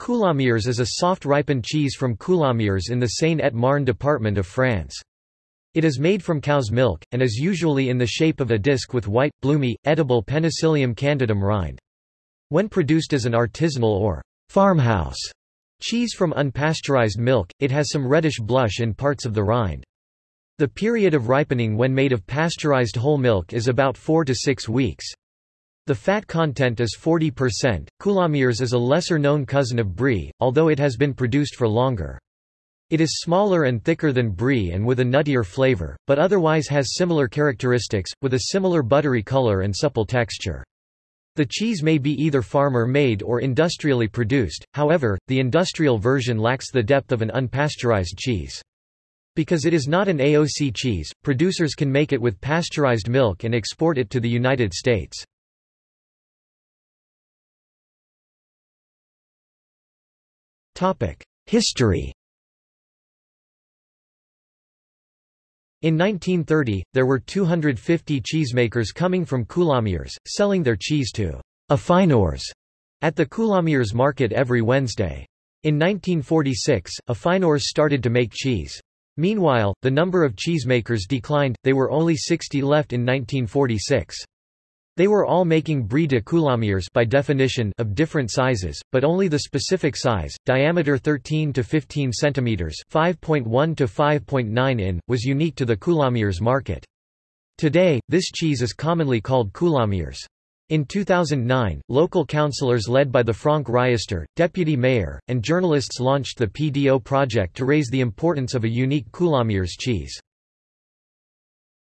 Coulommiers is a soft ripened cheese from Coulommiers in the Seine-et-Marne department of France. It is made from cow's milk, and is usually in the shape of a disc with white, bloomy, edible Penicillium candidum rind. When produced as an artisanal or farmhouse cheese from unpasteurized milk, it has some reddish blush in parts of the rind. The period of ripening when made of pasteurized whole milk is about 4 to 6 weeks. The fat content is 40%. Coulommiers is a lesser-known cousin of Brie, although it has been produced for longer. It is smaller and thicker than Brie and with a nuttier flavor, but otherwise has similar characteristics, with a similar buttery color and supple texture. The cheese may be either farmer-made or industrially produced, however, the industrial version lacks the depth of an unpasteurized cheese. Because it is not an AOC cheese, producers can make it with pasteurized milk and export it to the United States. History In 1930, there were 250 cheesemakers coming from Coulommiers, selling their cheese to affineurs at the Coulommiers market every Wednesday. In 1946, affineurs started to make cheese. Meanwhile, the number of cheesemakers declined, they were only 60 left in 1946. They were all making brie de coulommiers by definition of different sizes, but only the specific size, diameter 13 to 15 centimeters, 5.1 to 5.9 in, was unique to the coulommiers market. Today, this cheese is commonly called coulommiers. In 2009, local councillors led by the Franck Riester, deputy mayor, and journalists launched the PDO project to raise the importance of a unique coulommiers cheese.